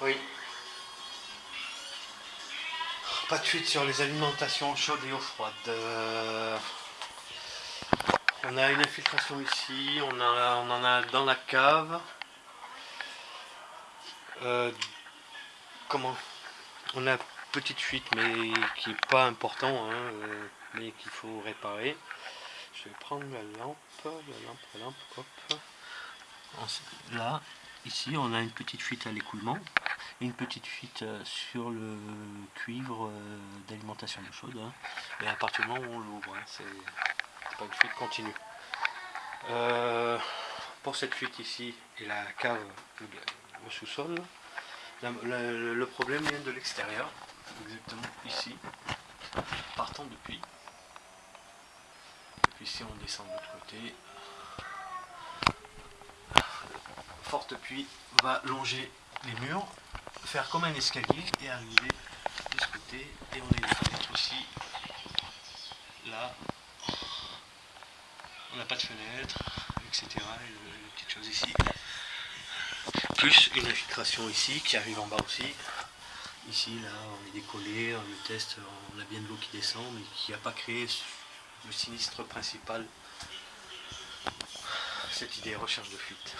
Oui. Pas de fuite sur les alimentations chaudes et eau froide. Euh, on a une infiltration ici, on, a, on en a dans la cave. Euh, comment On a petite fuite mais qui n'est pas important, hein, euh, mais qu'il faut réparer. Je vais prendre la lampe, la lampe, la lampe, hop. Là, ici, on a une petite fuite à l'écoulement une petite fuite euh, sur le cuivre d'alimentation d'eau chaude. Hein. Et à partir du moment où on l'ouvre, hein, c'est pas une fuite continue. pour cette fuite ici et la cave, le sous-sol, le, problème vient de l'extérieur, exactement ici, partant depuis. Puis si on descend de l'autre côté, forte pluie va longer les murs, faire comme un escalier et arriver de ce côté. Et on fenêtre aussi, là, on n'a pas de fenêtre, etc. Et, une petite chose ici plus une infiltration ici qui arrive en bas aussi. Ici, là, on est décollé, on le teste, on a bien de l'eau qui descend, mais qui n'a pas créé le sinistre principal. Cette idée recherche de fuite.